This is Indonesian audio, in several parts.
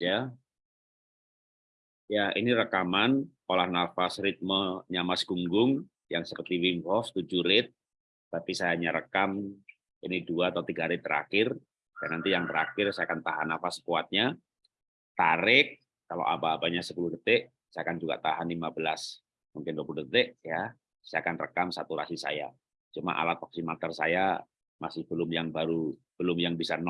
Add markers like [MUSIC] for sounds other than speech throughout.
ya. Ya, ini rekaman olah nafas ritmenya Mas Gunggung yang seperti Wim Hof 7 rit, tapi saya hanya rekam ini dua atau tiga hari terakhir, dan nanti yang terakhir saya akan tahan nafas kuatnya, tarik, kalau apa-apanya 10 detik, saya akan juga tahan 15, mungkin 20 detik, ya. saya akan rekam saturasi saya. Cuma alat oximeter saya masih belum yang baru, belum yang bisa 0%,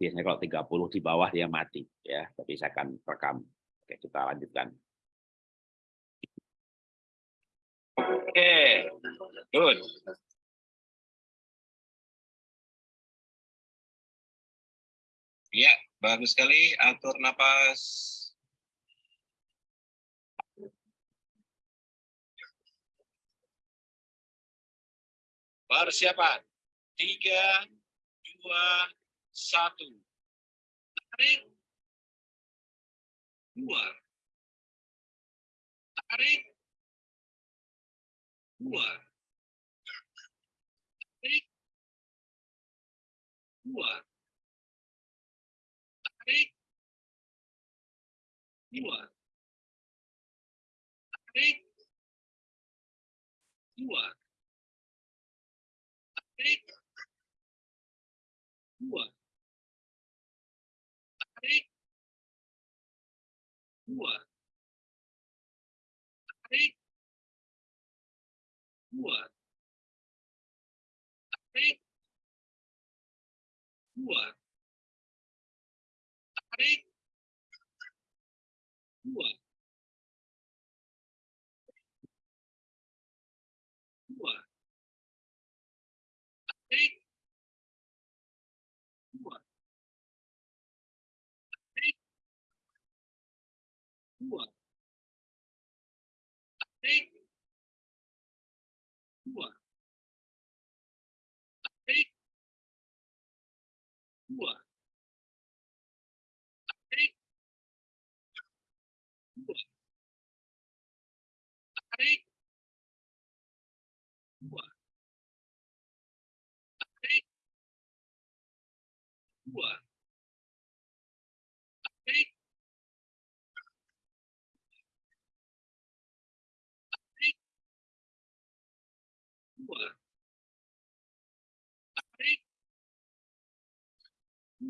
biasanya kalau 30 di bawah dia mati ya. Tapi saya akan rekam. Oke kita lanjutkan. Oke good ya bagus sekali atur napas. Persiapan. Tiga dua satu. Tarik. Dua. Tarik. Dua. Tarik. Dua. Tarik. Dua. Tarik. Dua. Tarik. Dua dua. Tarik dua. Tarik dua. Tarik dua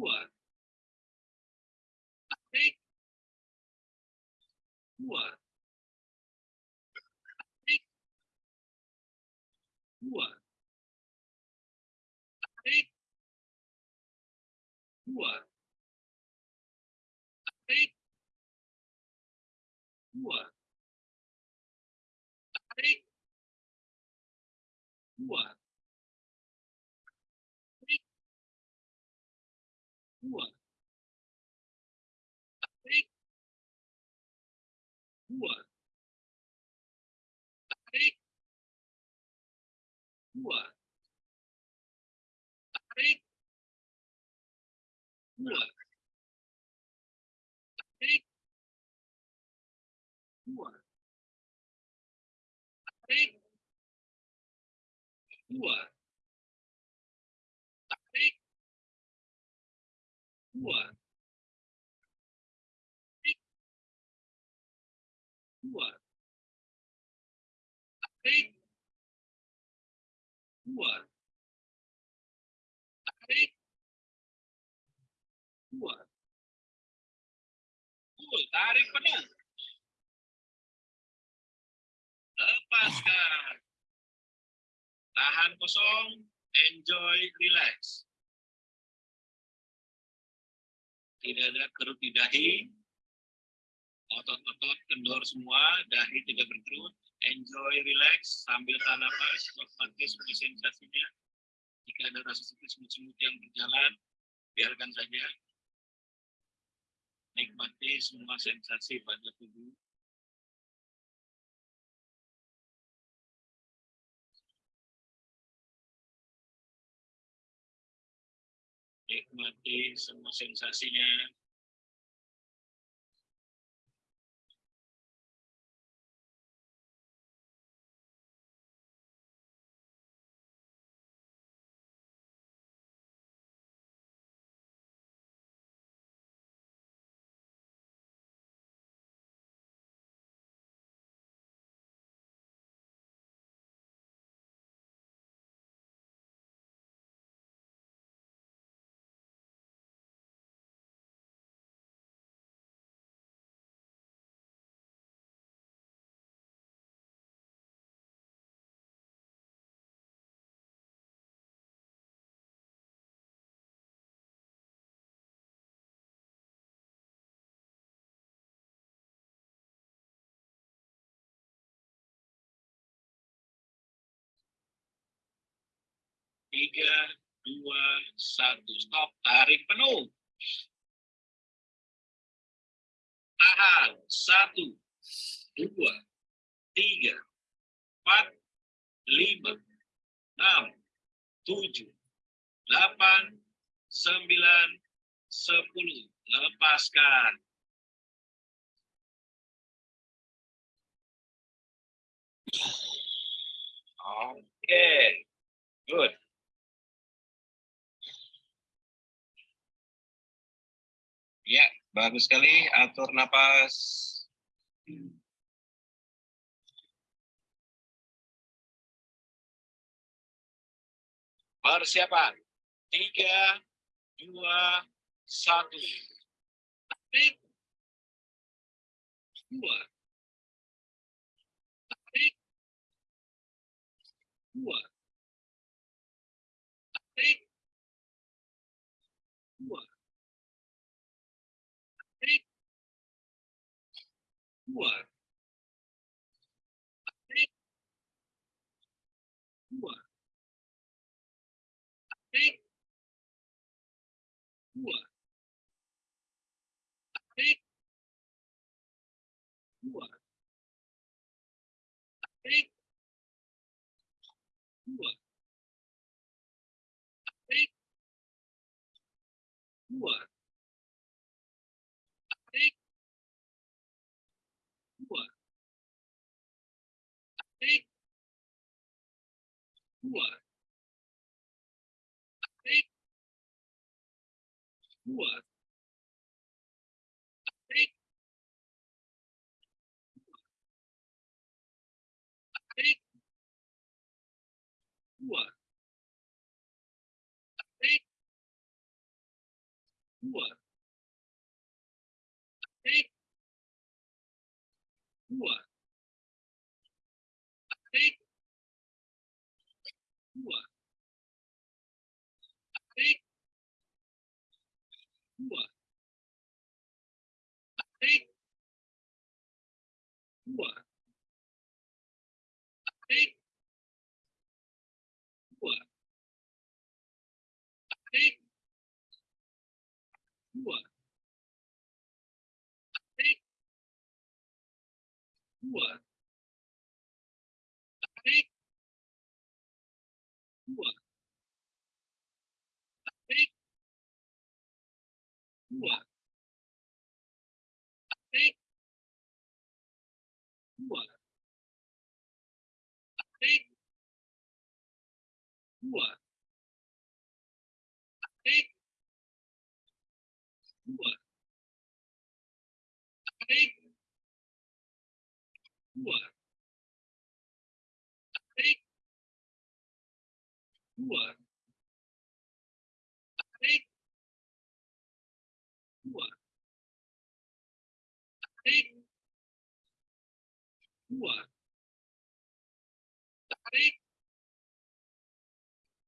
What? I think. What? I think. What? I think. What? I think. What? Rua. Rua. Rua. Rua. Rua. Rua. Dua. Dua. Tarik dua. Tarik dua. Cool, tarik penuh lepaskan. Tahan kosong, enjoy, relax. Tidak ada kerut di dahi, otot-otot kendor semua, dahi tidak berkerut, enjoy, relax, sambil tahan nafas, semua sensasinya. Jika ada rasa seperti semut-semut yang berjalan, biarkan saja. Nikmati semua sensasi pada tubuh. Nikmati semua sensasinya. Tiga, dua, satu. Stop. Tarik penuh. Tahan. Satu, dua, tiga, empat, lima, enam, tujuh, delapan, sembilan, sepuluh. Lepaskan. Oke, good. Ya, bagus sekali. Atur napas. Persiapan. Tiga, dua, satu. Tarik. Dua. Tarik. Dua. What? What? What? What? What? What? What? What? What? What? What? Rua. Até. Rua. Até. Rua. Até. Rua. Até. Rua. what? I think what? I think what? I think what? I think what? I think what? dua, tarik,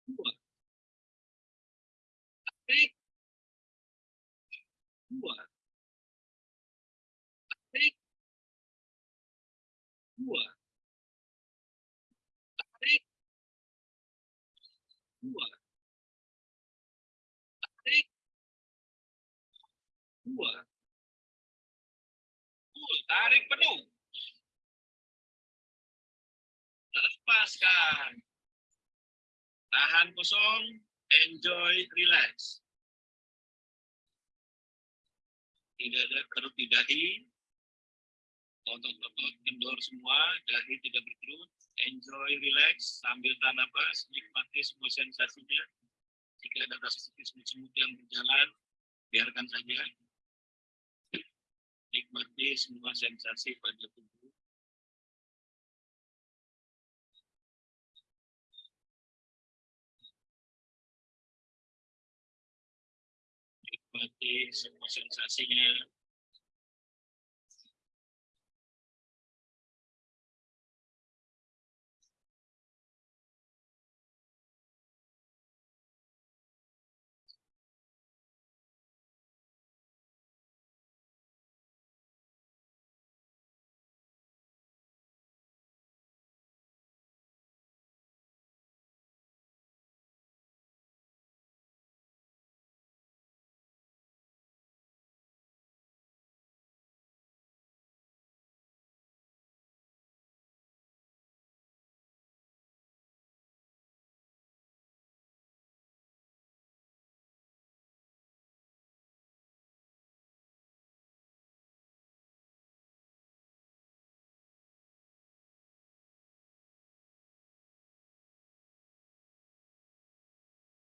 dua, tarik, dua, tarik, dua, tarik, dua, tarik, kuat, tarik penuh. Lepaskan. Tahan kosong, enjoy, relax. Tidak ada kerut di dahi. Otot-otot kendor semua, dahi tidak berkerut. Enjoy, relax, sambil tahan nafas, nikmati semua sensasinya. Jika ada rasa semut-semut yang berjalan, biarkan saja. Nikmati semua sensasi pada tubuh. Nikmati semua sensasinya.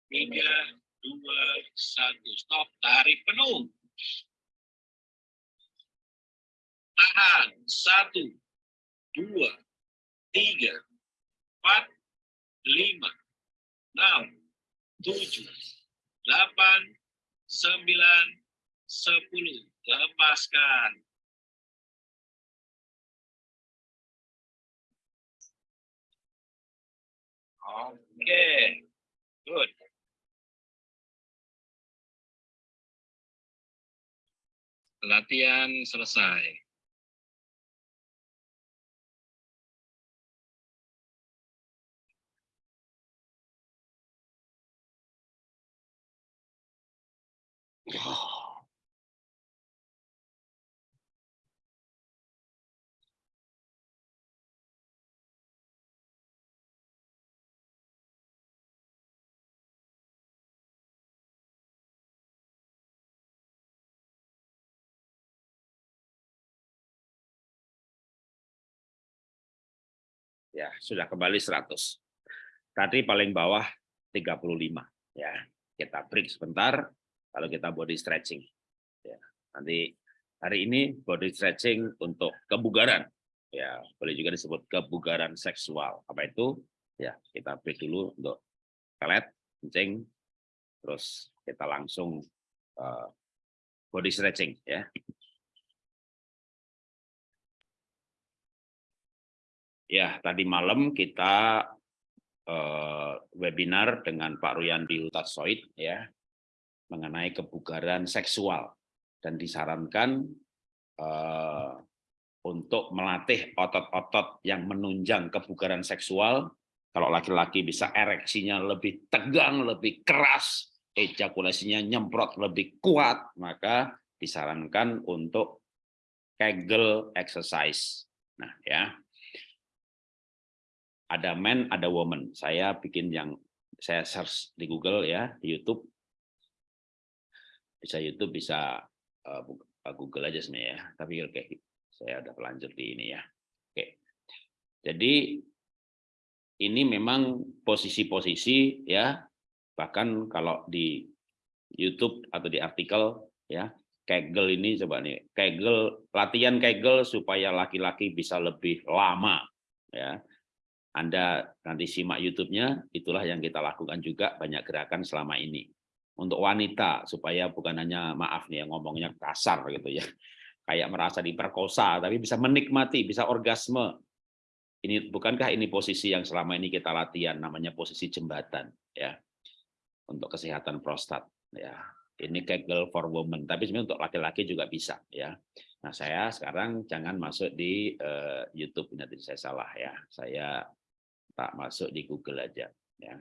Tiga, dua, satu. Stop. Tarik penuh. Tahan. Satu, dua, tiga, empat, lima, enam, tujuh, delapan, sembilan, sepuluh. Lepaskan. Oke, good. Latihan selesai. Ya, sudah kembali 100. Tadi paling bawah 35 ya. Kita break sebentar kalau kita body stretching. Ya, nanti hari ini body stretching untuk kebugaran. Ya, boleh juga disebut kebugaran seksual. Apa itu? Ya, kita break dulu untuk pelet, kencing, terus kita langsung uh, body stretching ya. Ya, tadi malam kita uh, webinar dengan Pak Ruyandi Hutasoid ya mengenai kebugaran seksual dan disarankan uh, untuk melatih otot-otot yang menunjang kebugaran seksual. Kalau laki-laki bisa ereksinya lebih tegang, lebih keras, ejakulasinya nyemprot lebih kuat, maka disarankan untuk Kegel exercise. Nah, ya ada man, ada woman. Saya bikin yang saya search di Google ya, di YouTube. Bisa YouTube, bisa uh, Google aja sebenarnya ya. Tapi oke, saya udah pelanjut di ini ya. Oke. Jadi ini memang posisi-posisi ya, bahkan kalau di YouTube atau di artikel ya, Kegel ini coba nih, Kegel latihan Kegel supaya laki-laki bisa lebih lama ya anda nanti simak YouTube-nya, itulah yang kita lakukan juga banyak gerakan selama ini. Untuk wanita, supaya bukan hanya, maaf nih, ngomongnya kasar gitu ya, kayak merasa diperkosa, tapi bisa menikmati, bisa orgasme. Ini bukankah ini posisi yang selama ini kita latihan, namanya posisi jembatan, ya, untuk kesehatan prostat, ya. Ini Kegel for women, tapi sebenarnya untuk laki-laki juga bisa, ya. Nah, saya sekarang jangan masuk di uh, YouTube, nanti saya salah ya. Saya tak masuk di Google aja ya.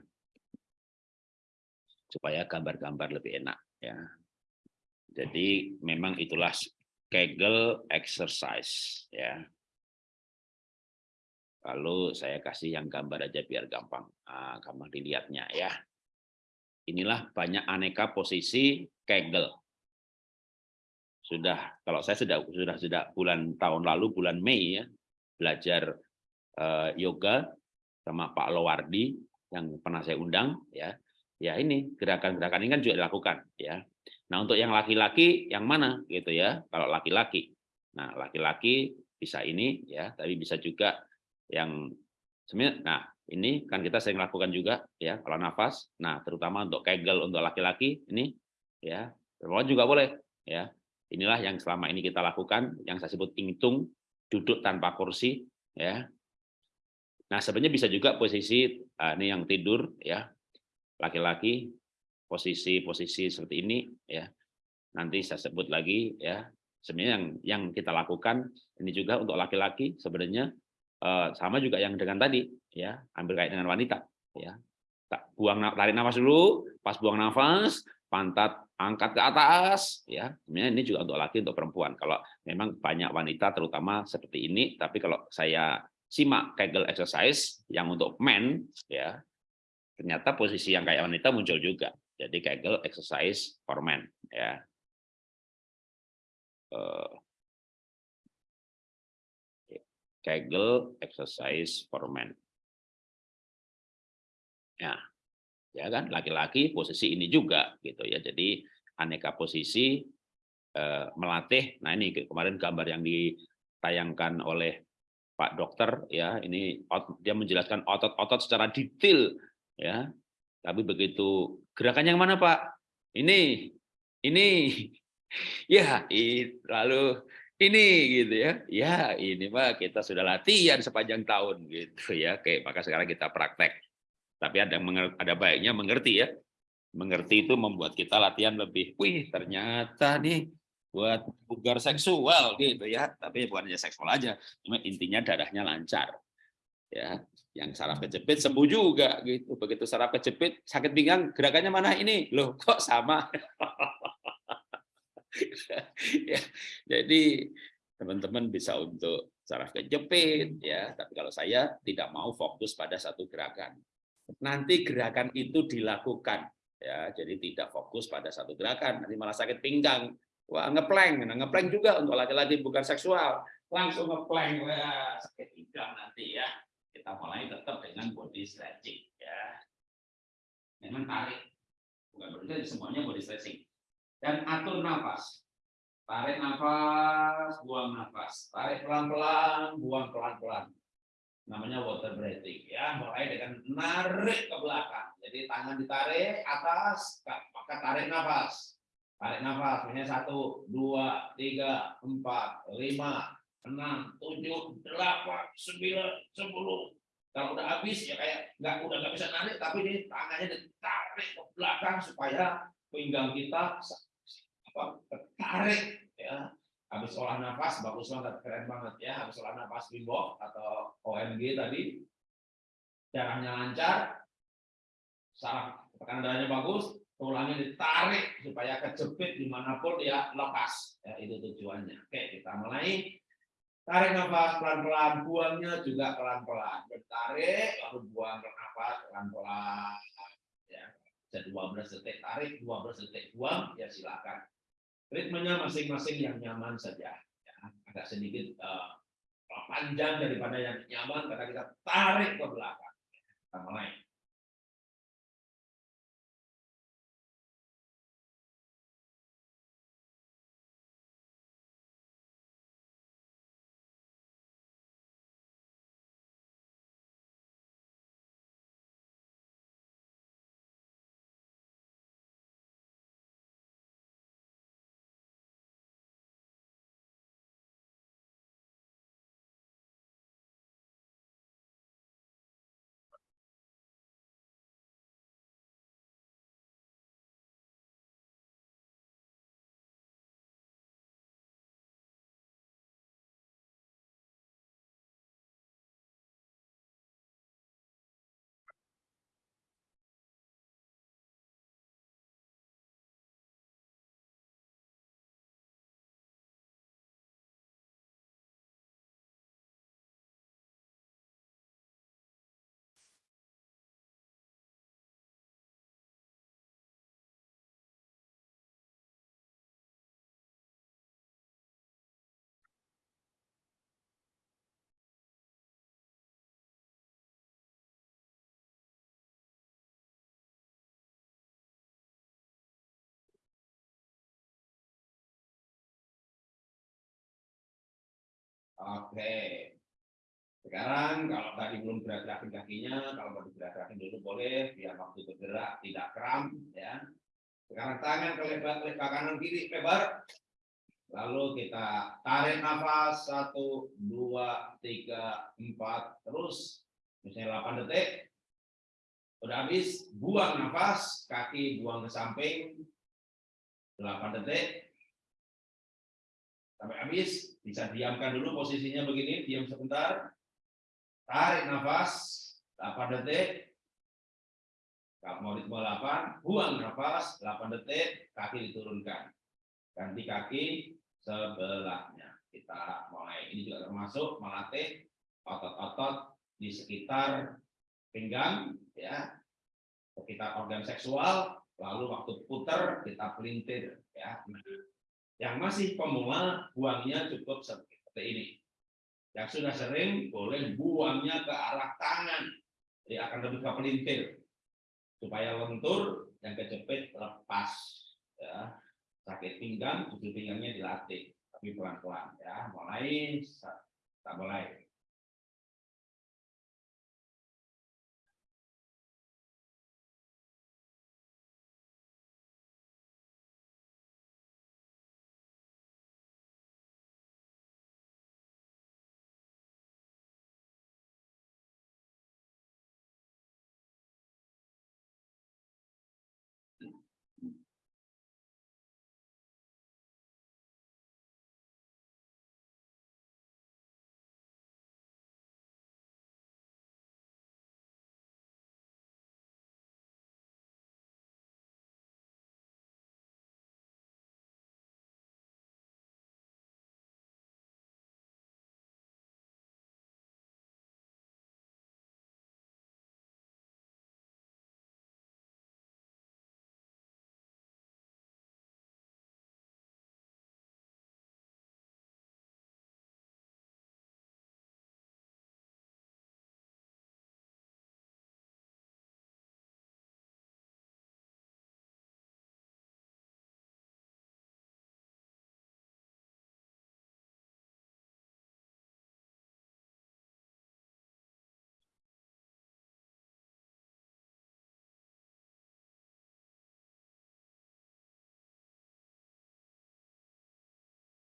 Supaya gambar-gambar lebih enak ya. Jadi memang itulah Kegel exercise ya. Lalu saya kasih yang gambar aja biar gampang ah, gampang dilihatnya ya. Inilah banyak aneka posisi Kegel sudah kalau saya sudah sudah sudah bulan tahun lalu bulan Mei ya belajar uh, yoga sama Pak Lowardi yang pernah saya undang ya. Ya ini gerakan-gerakan ini kan juga dilakukan ya. Nah untuk yang laki-laki yang mana? Gitu ya kalau laki-laki. Nah laki-laki bisa ini ya tapi bisa juga yang sebenarnya nah ini kan kita sering lakukan juga ya kalau nafas. Nah terutama untuk kegel untuk laki-laki ini ya perempuan juga boleh ya. Inilah yang selama ini kita lakukan yang saya sebut ingtung duduk tanpa kursi ya Nah, sebenarnya bisa juga posisi uh, ini yang tidur ya. Laki-laki posisi-posisi seperti ini ya. Nanti saya sebut lagi ya. Sebenarnya yang yang kita lakukan ini juga untuk laki-laki sebenarnya uh, sama juga yang dengan tadi ya, ambil kayak dengan wanita ya. Tak buang tarik nafas dulu, pas buang nafas, pantat angkat ke atas ya. Sebenarnya ini juga untuk laki untuk perempuan. Kalau memang banyak wanita terutama seperti ini, tapi kalau saya simak Kegel exercise yang untuk men ya. Ternyata posisi yang kayak wanita muncul juga. Jadi Kegel exercise for men ya. Uh, Kegel exercise for men. Ya Ya kan, laki-laki posisi ini juga gitu ya. Jadi aneka posisi eh, melatih. Nah, ini kemarin gambar yang ditayangkan oleh Pak Dokter ya, ini dia menjelaskan otot-otot secara detail ya. Tapi begitu gerakan yang mana, Pak? Ini ini [LAUGHS] ya, lalu ini gitu ya. Ya, ini mah kita sudah latihan sepanjang tahun gitu ya. Oke, maka sekarang kita praktek. Tapi ada ada baiknya mengerti ya. Mengerti itu membuat kita latihan lebih, wih ternyata nih buat bugar seksual gitu ya. Tapi bukan hanya seksual aja, cuma intinya darahnya lancar. Ya, yang saraf kejepit sembuh juga gitu. Begitu saraf kejepit sakit pinggang gerakannya mana ini? Loh, kok sama? [LAUGHS] ya, jadi teman-teman bisa untuk saraf kejepit ya, tapi kalau saya tidak mau fokus pada satu gerakan. Nanti gerakan itu dilakukan ya, jadi tidak fokus pada satu gerakan, nanti malah sakit pinggang. Wah, ngeplank, nah ngeplank juga untuk laki-laki bukan seksual. Langsung ngeplank, wah sakit pinggang nanti ya. Kita mulai tetap dengan body stretching ya. Memang tarik, bukan berarti semuanya body stretching. Dan atur nafas. Tarik nafas, buang nafas. Tarik pelan-pelan, buang pelan-pelan. Namanya water breathing. ya. Mulai dengan narik ke belakang. Jadi tangan ditarik atas, maka tarik nafas. Tarik nafas. Misalnya satu, dua, tiga, empat, lima, enam, tujuh, delapan, sembilan, sepuluh. Kalau udah habis ya kayak nggak udah nggak bisa narik, tapi ini tangannya ditarik ke belakang supaya pinggang kita apa tarik ya habis olah nafas bagus banget keren banget ya habis olah nafas Wim atau OMG tadi darahnya lancar saraf tekanan darahnya bagus tulangnya ditarik supaya kejepit di mana pun ya lepas ya itu tujuannya oke kita mulai tarik nafas pelan-pelan buangnya juga pelan-pelan bertarik lalu buang nafas pelan-pelan ya bisa 12 detik tarik 12 detik buang ya silakan ritmenya masing-masing yang nyaman saja. Ya, agak sedikit uh, panjang daripada yang nyaman karena kita tarik ke belakang. Kita mulai. Oke. Sekarang kalau tadi belum gerak-gerakin kakinya, kalau mau digerak-gerakin dulu boleh, biar waktu bergerak tidak kram. ya. Sekarang tangan ke kanan kiri lebar. Lalu kita tarik nafas, satu, dua, tiga, empat, terus. Misalnya 8 detik. Udah habis, buang nafas, kaki buang ke samping. 8 detik. Sampai habis, bisa diamkan dulu posisinya begini, diam sebentar. Tarik nafas, 8 detik. Kalau mau ritme 8, buang nafas, 8 detik, kaki diturunkan. Ganti kaki sebelahnya. Kita mulai. Ini juga termasuk melatih otot-otot di sekitar pinggang, ya, sekitar organ seksual, lalu waktu putar kita pelintir, ya. Yang masih pemula, buangnya cukup seperti ini. Yang sudah sering, boleh buangnya ke arah tangan. Jadi akan lebih ke pelintir. supaya lentur yang kejepit lepas ya sakit pinggang ujung pinggangnya dilatih tapi pelan-pelan ya mulai tak mulai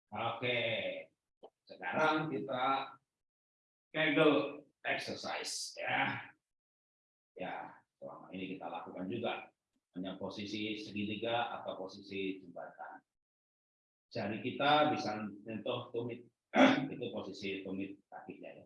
Oke, sekarang kita Kegel exercise ya. Ya, selama ini kita lakukan juga hanya posisi segitiga atau posisi jembatan. Jari kita bisa menyentuh tumit, [CLEARS THROAT] itu posisi tumit kakinya ya.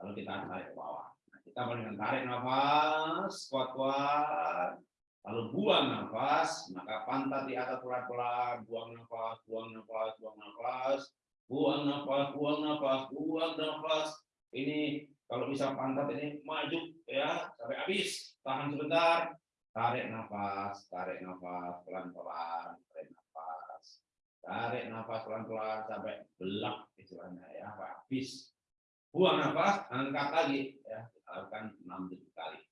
Lalu kita tarik ke bawah. Nah, kita mulai tarik nafas, kuat-kuat, Lalu buang nafas, maka pantat di atas pelan-pelan, buang nafas, buang nafas, buang nafas, buang nafas, buang nafas, buang nafas. Ini kalau bisa pantat ini maju ya sampai habis. Tahan sebentar, tarik nafas, tarik nafas pelan-pelan, tarik nafas, tarik nafas pelan-pelan sampai belak istilahnya ya, habis. Buang nafas, angkat lagi ya, lakukan 6 kali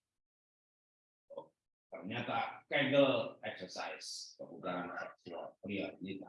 ternyata Kegel exercise kebugaran seksual pria wanita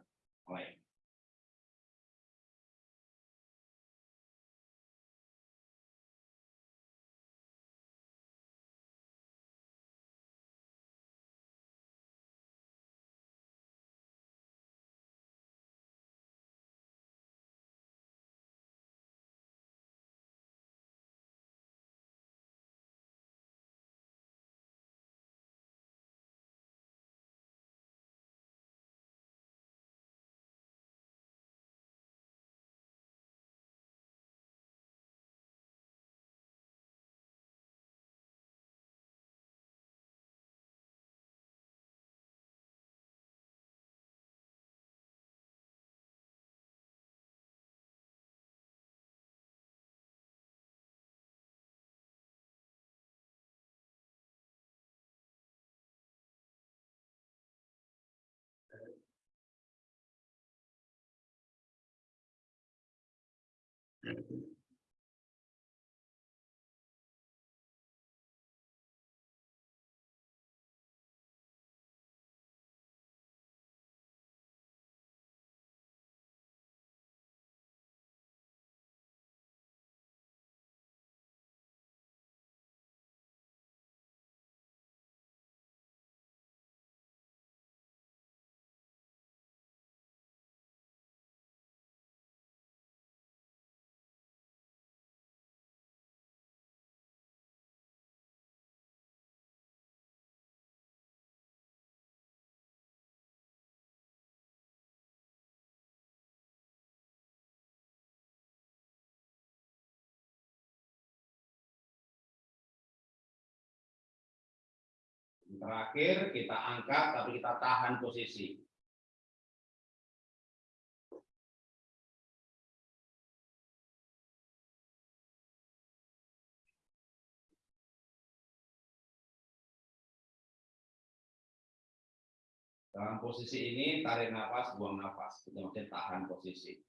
mulai Terakhir kita angkat tapi kita tahan posisi. Dalam posisi ini tarik nafas, buang nafas. Itu maksudnya tahan posisi.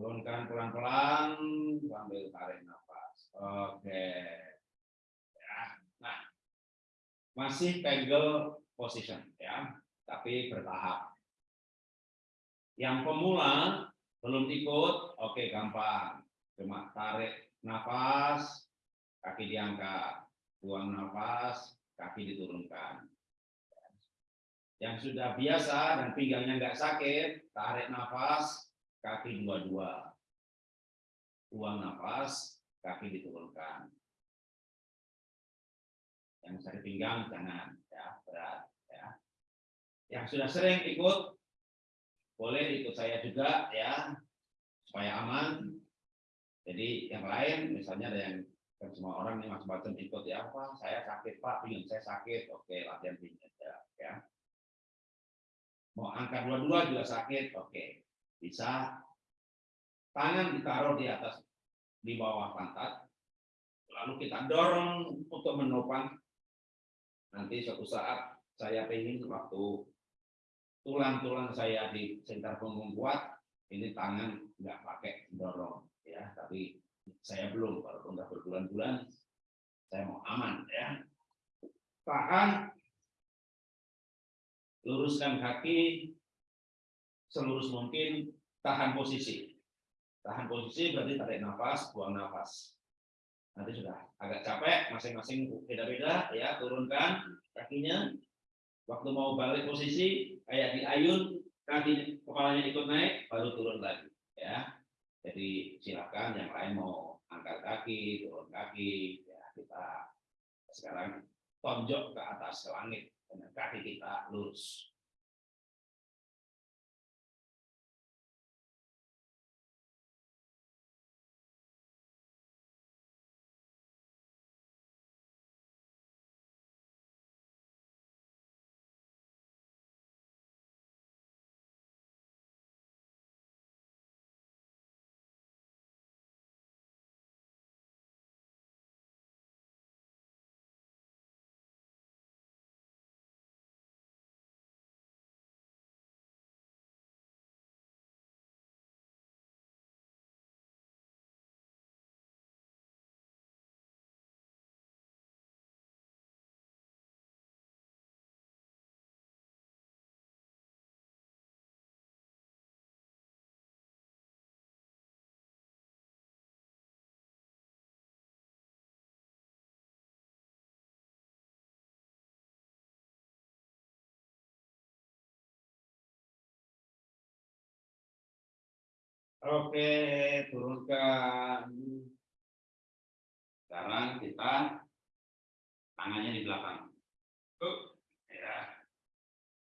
Turunkan pelan-pelan sambil tarik nafas. Oke. Ya. Nah, masih pegel position ya, tapi bertahap. Yang pemula belum ikut, oke gampang. Cuma tarik nafas, kaki diangkat, buang nafas, kaki diturunkan. Yang sudah biasa dan pinggangnya nggak sakit, tarik nafas, kaki dua-dua. Buang nafas, kaki diturunkan. Yang sakit pinggang jangan ya, berat ya. Yang sudah sering ikut boleh ikut saya juga ya supaya aman. Jadi yang lain misalnya ada yang kan semua orang yang macam-macam ikut ya apa saya sakit pak pinggang saya sakit oke latihan pinggang ya, ya mau angkat dua-dua juga sakit oke bisa tangan ditaruh di atas di bawah pantat lalu kita dorong untuk menopang. Nanti suatu saat saya pengen waktu tulang-tulang saya di sekitar punggung kuat ini tangan nggak pakai dorong ya. Tapi saya belum kalau udah berbulan-bulan saya mau aman ya. Tahan. Luruskan kaki selurus mungkin tahan posisi. Tahan posisi berarti tarik nafas buang nafas. Nanti sudah agak capek masing-masing beda-beda ya turunkan kakinya. Waktu mau balik posisi kayak di ayun kaki kepalanya ikut naik baru turun lagi ya. Jadi silakan yang lain mau angkat kaki turun kaki ya kita sekarang tonjok ke atas ke langit dengan kaki kita lurus Oke, turunkan. Sekarang kita tangannya di belakang. Tuh, ya.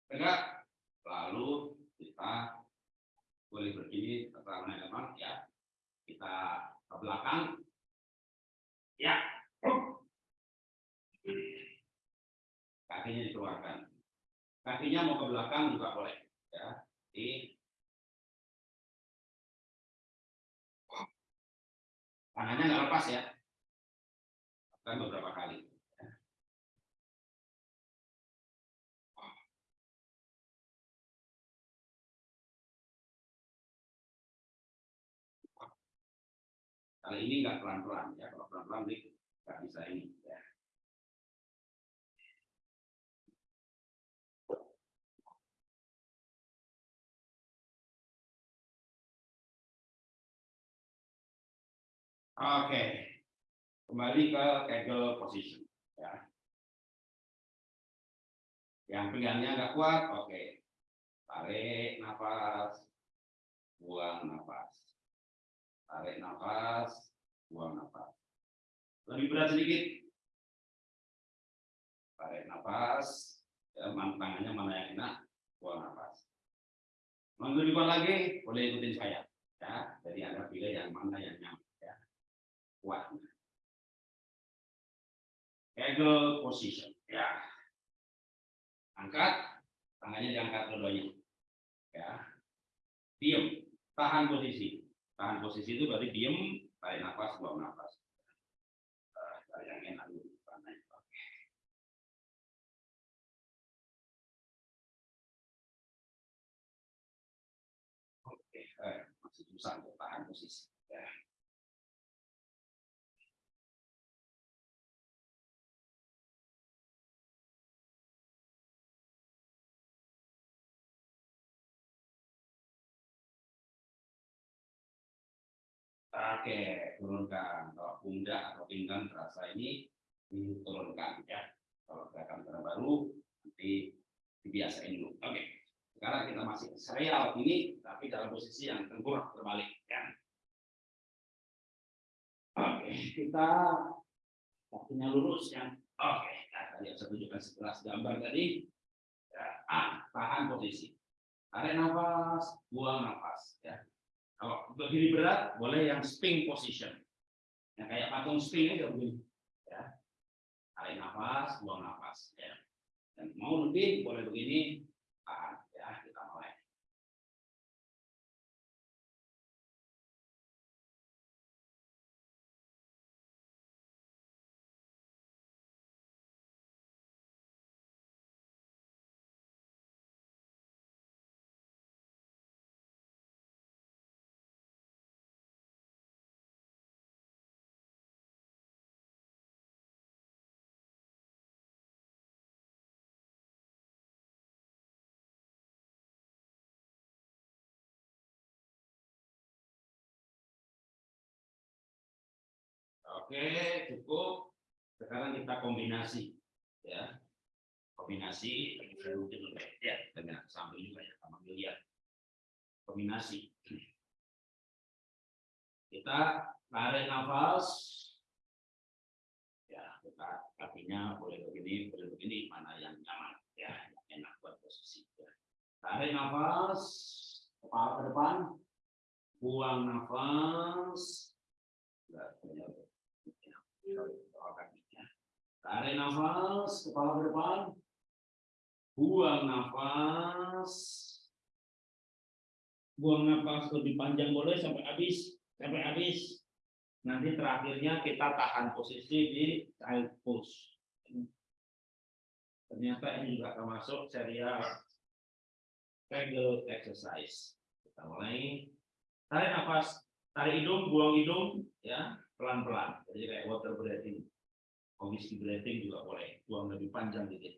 Tegak. Lalu kita boleh berdiri tangannya memang ya. Kita ke belakang. Ya. Kakinya dikeluarkan. Kakinya mau ke belakang juga boleh. Ya. Di tangannya nggak lepas ya? Kan beberapa kali. Kali ini nggak pelan-pelan ya kalau pelan-pelan nggak bisa ini ya Oke, kembali ke kegel position. Ya. Yang pinggangnya agak kuat, oke. Tarik nafas, buang nafas. Tarik nafas, buang nafas. Lebih berat sedikit. Tarik nafas, ya, tangannya mana yang enak, buang nafas. Kuat lagi, boleh ikutin saya. Ya, jadi anda pilih yang mana yang nyaman kuat. Kegel position. Ya. Angkat, tangannya diangkat keduanya. Ya. Diam, tahan posisi. Tahan posisi itu berarti diam, tarik nafas, buang nafas. Uh, dulu. Oke, eh, masih susah untuk tahan posisi. Ya. Oke, turunkan. Kalau pundak atau pinggang terasa ini diturunkan ya. Kalau gerakan gerakan baru nanti dibiasain dulu. Oke. Sekarang kita masih serial ini tapi dalam posisi yang tengkurap terbalik ya. Oke, kita kakinya lurus ya. Oke, nah, tadi saya tunjukkan sebelas gambar tadi. Ya, ah, tahan posisi. Tarik nafas, buang nafas ya. Kalau berdiri berat, boleh yang spring position. Yang kayak patung spring aja begini. Ya. Tarik nafas, buang nafas. Ya. Dan mau lebih, boleh begini. Tahan. Oke, cukup. Sekarang kita kombinasi, ya. Kombinasi ya dengan sambil juga ya, sama lihat. Kombinasi. Kita tarik nafas. Ya, kita kakinya boleh begini, boleh begini, mana yang nyaman, ya, yang enak buat posisi. Ya. Tarik nafas, kepala ke depan, buang nafas, Tarik nafas, kepala ke depan. Buang nafas. Buang nafas lebih panjang boleh sampai habis, sampai habis. Nanti terakhirnya kita tahan posisi di child pose. Ternyata ini juga termasuk serial Kegel exercise. Kita mulai. Tarik nafas, tarik hidung, buang hidung, ya pelan-pelan. Jadi kayak water breathing. Kondisi breathing juga boleh. Buang lebih panjang dikit.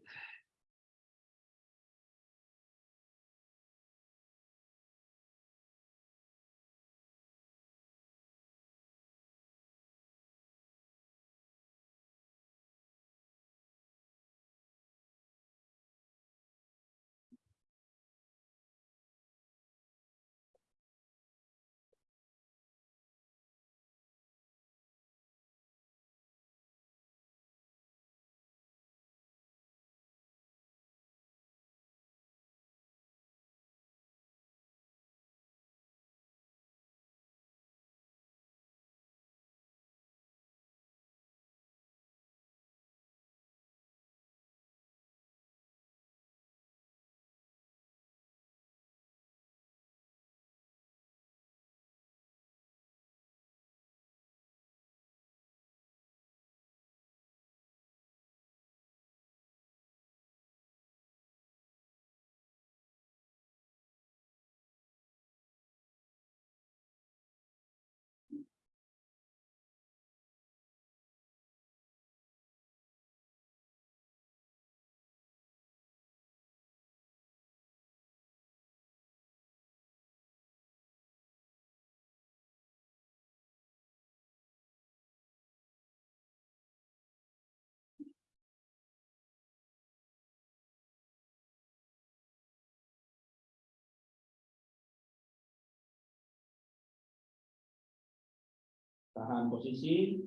Tahan posisi.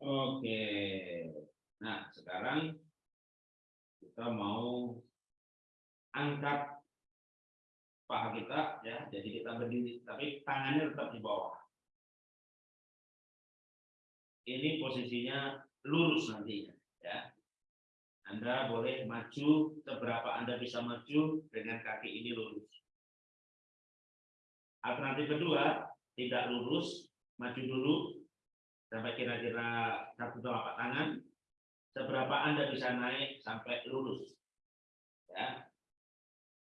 Oke. Nah, sekarang kita mau angkat paha kita ya. Jadi kita berdiri tapi tangannya tetap di bawah. Ini posisinya lurus nantinya ya. Anda boleh maju seberapa Anda bisa maju dengan kaki ini lurus. Alternatif kedua, tidak lurus, maju dulu sampai kira-kira satu telapak tangan. Seberapa Anda bisa naik sampai lurus. Ya.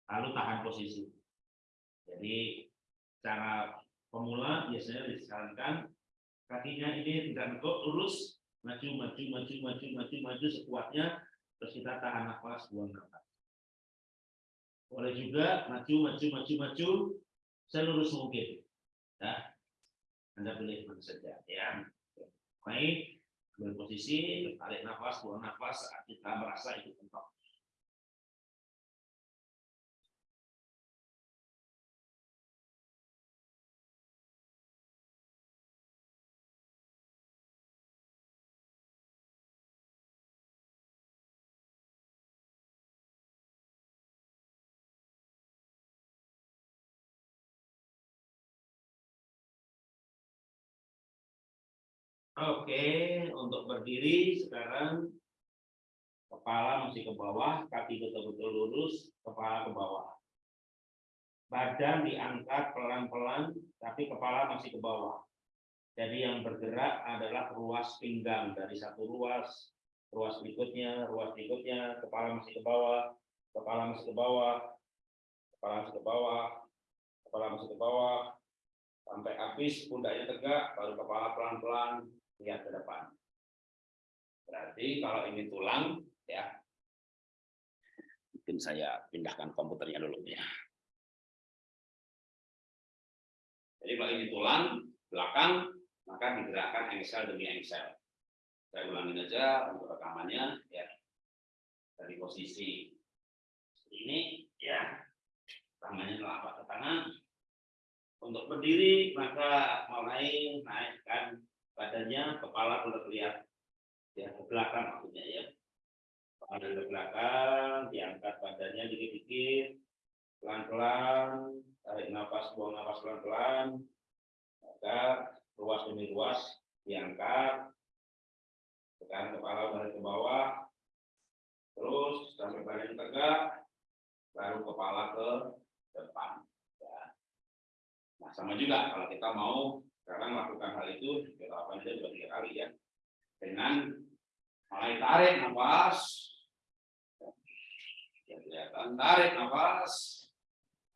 Lalu tahan posisi. Jadi cara pemula biasanya disarankan kakinya ini tidak negok lurus maju maju maju maju maju maju sekuatnya terus kita tahan nafas buang nafas. Boleh juga maju maju maju maju selurus mungkin ya. Anda boleh saja ya. Baik ambil posisi tarik nafas buang nafas saat kita merasa itu mentok Oke, untuk berdiri sekarang kepala masih ke bawah, kaki betul-betul lurus, kepala ke bawah. Badan diangkat pelan-pelan, tapi kepala masih ke bawah. Jadi yang bergerak adalah ruas pinggang dari satu ruas, ruas berikutnya, ruas berikutnya, kepala masih ke bawah, kepala masih ke bawah, kepala masih ke bawah, kepala masih ke bawah, sampai habis pundaknya tegak, baru kepala pelan-pelan lihat ke depan. Berarti kalau ini tulang, ya, mungkin saya pindahkan komputernya dulu ya. Jadi kalau ini tulang, belakang, maka digerakkan engsel demi engsel. Saya ulangin aja untuk rekamannya, ya. Dari posisi ini, ya, tangannya telapak ke tangan. Untuk berdiri, maka mulai naikkan badannya kepala terlihat ya ke belakang maksudnya ya. Kepala ke belakang diangkat badannya dikit-dikit. Pelan-pelan tarik nafas buang nafas pelan-pelan. Maka ruas demi ruas diangkat. Tekan kepala balik ke bawah. Terus sampai badan tegak baru kepala ke depan. Ya. nah sama juga kalau kita mau sekarang melakukan hal itu kita lakukan aja dua tiga kali ya. Dengan mulai tarik nafas ya kelihatan tarik nafas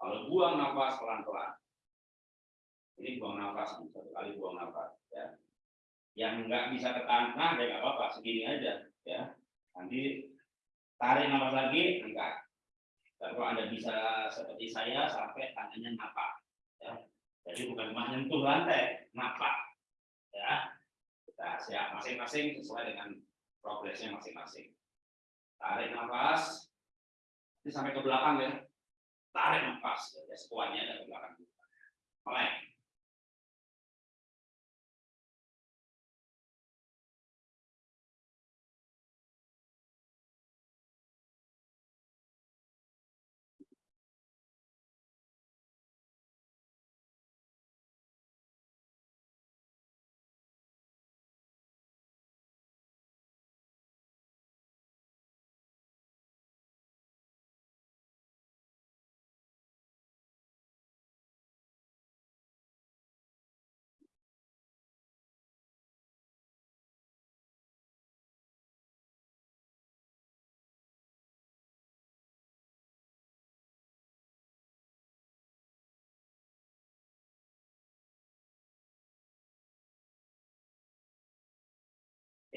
kalau buang nafas pelan pelan ini buang nafas satu kali buang nafas ya. Yang nggak bisa ketahan nah ya nggak apa-apa segini aja ya. Nanti tarik nafas lagi angkat. Kalau anda bisa seperti saya sampai tangannya ya jadi bukan menyentuh lantai, napak. Ya, kita siap masing-masing sesuai dengan progresnya masing-masing. Tarik nafas, ini sampai ke belakang ya. Tarik nafas, ya sekuatnya ada ke belakang. Mulai.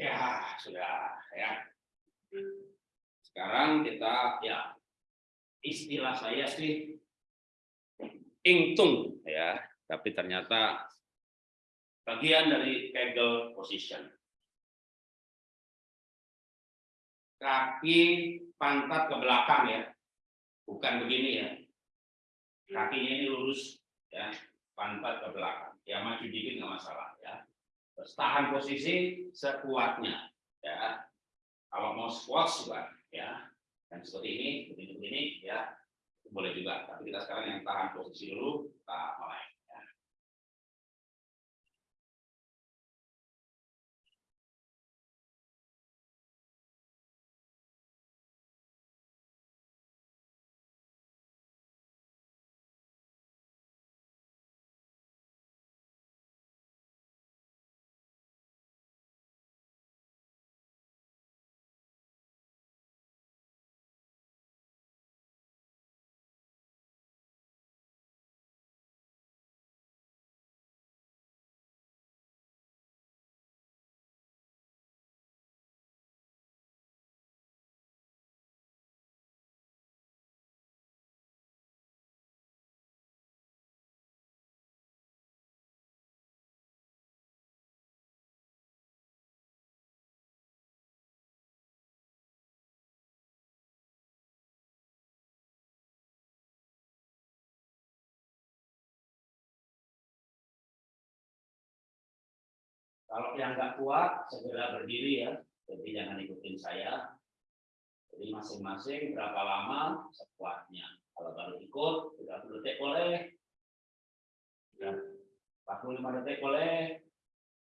Ya, sudah ya. Sekarang kita ya istilah saya sih ingtung ya, tapi ternyata bagian dari kegel position. Kaki pantat ke belakang ya. Bukan begini ya. Kakinya ini lurus ya, pantat ke belakang. Ya maju dikit nggak masalah tahan posisi sekuatnya ya. Kalau mau squat juga ya. Dan seperti ini begini begini ya. Boleh juga tapi kita sekarang yang tahan posisi dulu kita mulai Kalau yang nggak kuat, segera berdiri ya. Jadi jangan ikutin saya. Jadi masing-masing berapa lama sekuatnya. Kalau baru ikut, 30 detik boleh. Ya, 45 detik boleh.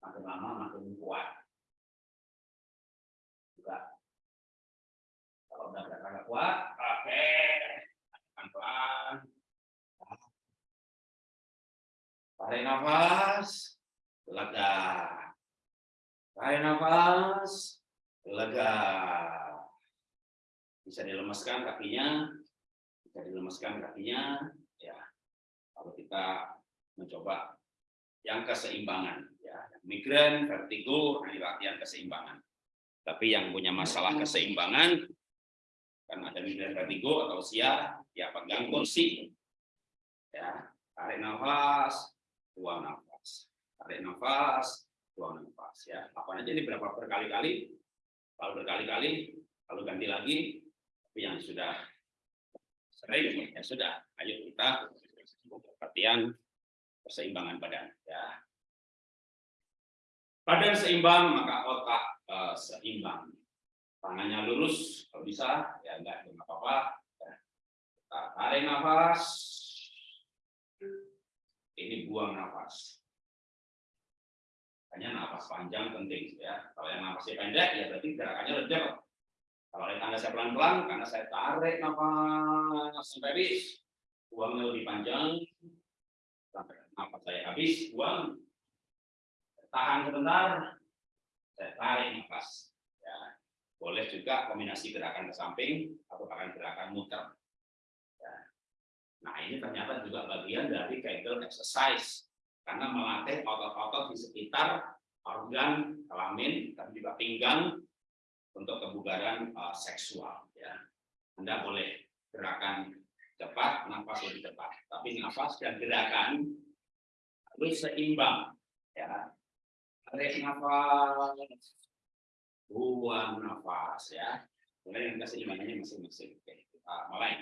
Makin lama makin kuat. Juga. Kalau udah agak kuat, oke. Pelan-pelan. Tarik nafas, lega. Tarik nafas, lega. Bisa dilemaskan kakinya, bisa dilemaskan kakinya. Ya, kalau kita mencoba yang keseimbangan, ya, migran, vertigo, ini latihan keseimbangan. Tapi yang punya masalah keseimbangan, kan ada migran vertigo atau usia, ya pegang kursi, ya tarik nafas, buang nafas, tarik nafas, buang nafas, ya. Apa aja ini berapa berkali-kali, kalau berkali-kali, lalu ganti lagi, tapi yang sudah sering ya sudah, ayo kita latihan keseimbangan badan, ya. Badan seimbang maka otak eh, seimbang tangannya lurus kalau bisa ya enggak enggak apa-apa ya. Tarik nafas ini buang nafas hanya nafas panjang penting ya kalau yang nafasnya pendek ya berarti gerakannya lebih kalau yang tanda saya pelan-pelan karena saya tarik nafas sampai habis buangnya lebih panjang sampai nafas saya habis buang tahan sebentar saya tarik nafas ya boleh juga kombinasi gerakan ke samping atau bahkan gerakan muter. Ya. Nah ini ternyata juga bagian dari Kegel exercise karena melatih otot-otot di sekitar organ kelamin dan juga pinggang untuk kebugaran uh, seksual. Ya. Anda boleh gerakan cepat, nafas lebih cepat, tapi nafas dan gerakan harus seimbang. Ya. Tarik nafas, buang nafas ya. Mulai yang keseimbangannya masing-masing. Oke, kita mulai.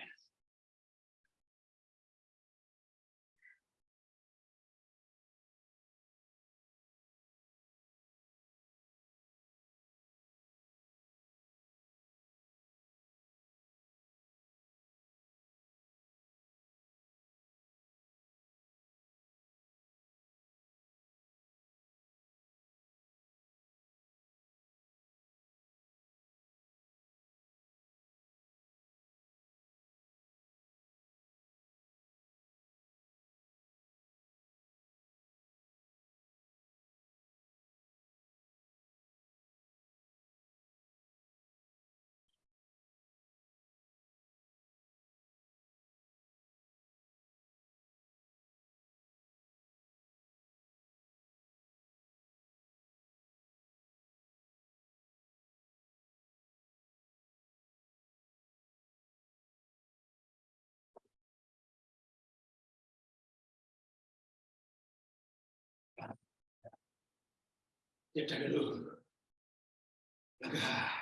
Jeda dulu. Lega.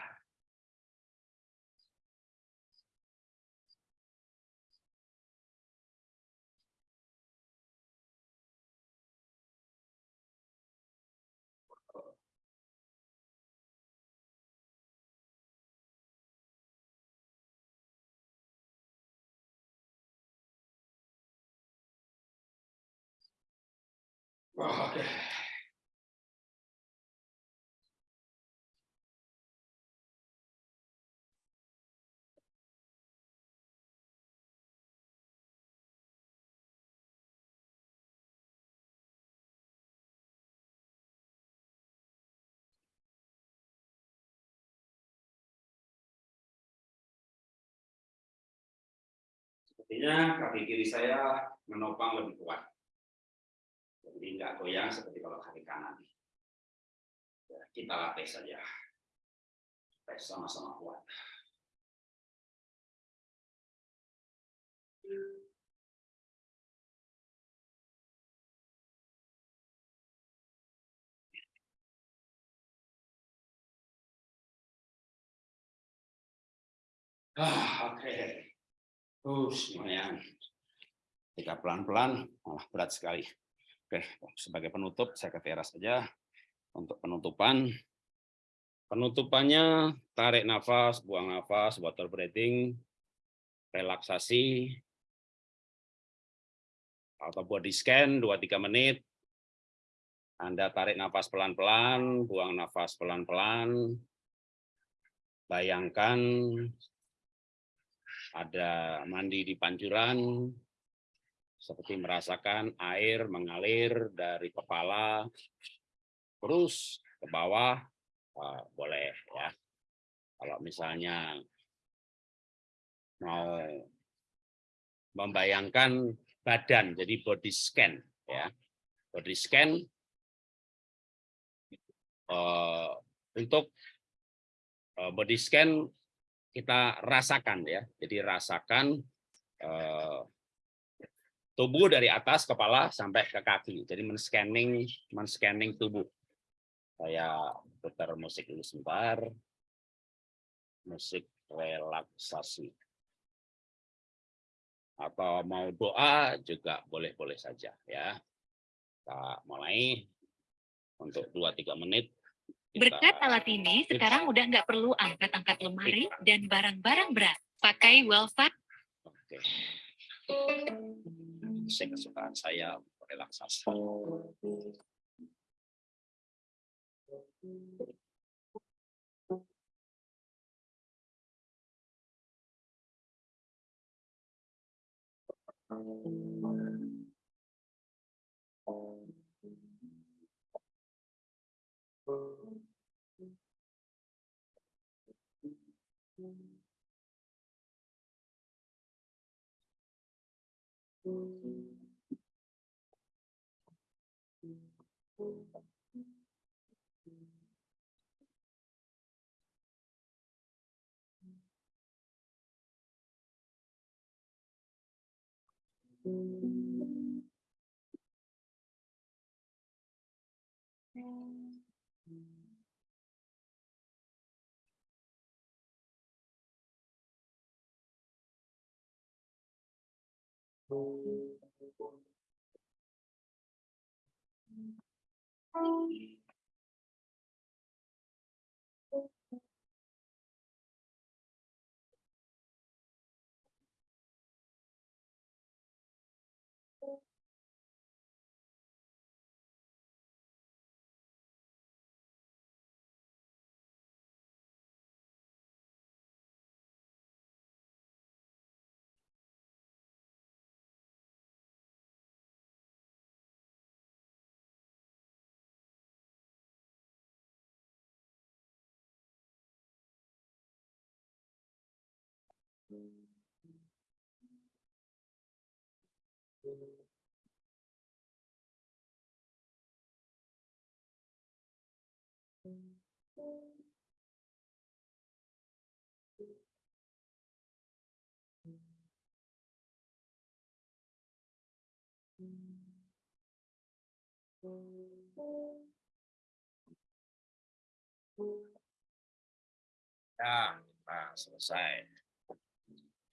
Sepertinya kaki kiri saya menopang lebih kuat. Jadi nggak goyang seperti kalau kaki kanan. Ya, kita latih saja. Tes sama-sama kuat. Ah, oke. Okay. Uh, lumayan. Jika pelan-pelan, malah berat sekali. Oke, sebagai penutup saya ke teras saja. Untuk penutupan, penutupannya tarik nafas, buang nafas, water breathing, relaksasi, atau body scan 2-3 menit. Anda tarik nafas pelan-pelan, buang nafas pelan-pelan. Bayangkan ada mandi di pancuran, seperti merasakan air mengalir dari kepala terus ke bawah, uh, boleh ya. Kalau misalnya mau membayangkan badan, jadi body scan ya, body scan uh, untuk uh, body scan kita rasakan ya, jadi rasakan uh, tubuh dari atas kepala sampai ke kaki, jadi men-scanning men-scanning tubuh. Saya putar musik dulu sebentar. Musik relaksasi. Atau mau doa juga boleh-boleh saja ya. Kita mulai untuk 2-3 menit. Berkat alat ini, sekarang udah nggak perlu angkat-angkat lemari dan barang-barang berat. Pakai Wellfat Oke. Musik kesukaan saya relaksasi. Thank mm -hmm. you. Bye. Ya, nah selesai.